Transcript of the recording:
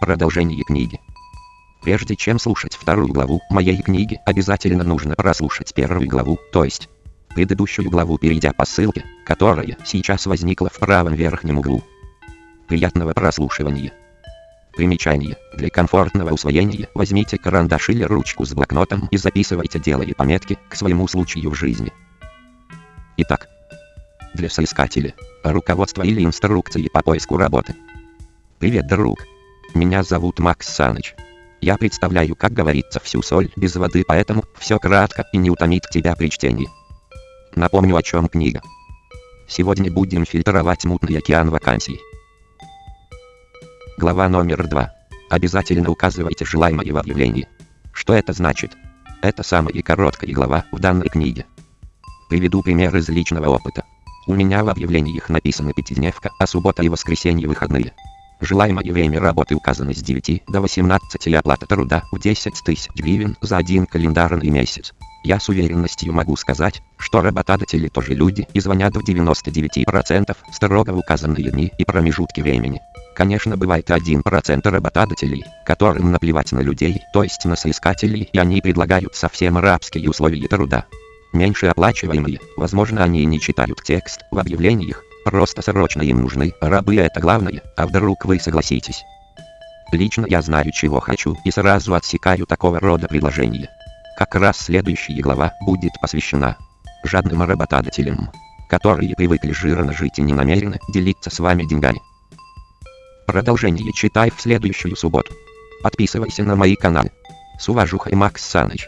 Продолжение книги. Прежде чем слушать вторую главу моей книги, обязательно нужно прослушать первую главу, то есть предыдущую главу, перейдя по ссылке, которая сейчас возникла в правом верхнем углу. Приятного прослушивания. Примечание. Для комфортного усвоения возьмите карандаш или ручку с блокнотом и записывайте делая пометки к своему случаю в жизни. Итак, для соискателя, руководство или инструкции по поиску работы. Привет, друг. Меня зовут Макс Саныч. Я представляю, как говорится, всю соль без воды, поэтому все кратко и не утомит тебя при чтении. Напомню, о чем книга. Сегодня будем фильтровать мутный океан вакансий. Глава номер два. Обязательно указывайте желаемое в объявлении. Что это значит? Это самая короткая глава в данной книге. Приведу пример из личного опыта. У меня в объявлениях написано пятидневка, а суббота и воскресенье выходные. Желаемое время работы указано с 9 до 18 и оплата труда в 10 тысяч гривен за один календарный месяц. Я с уверенностью могу сказать, что работодатели тоже люди и звонят в 99% строго в указанные дни и промежутки времени. Конечно бывает 1% работодателей, которым наплевать на людей, то есть на соискателей, и они предлагают совсем рабские условия труда. Меньше оплачиваемые, возможно они не читают текст в объявлениях, Просто срочно им нужны рабы это главное, а вдруг вы согласитесь. Лично я знаю чего хочу и сразу отсекаю такого рода предложения. Как раз следующая глава будет посвящена жадным работодателям, которые привыкли жирно жить и не намерены делиться с вами деньгами. Продолжение читай в следующую субботу. Подписывайся на мои каналы. С уважухой Макс Саныч.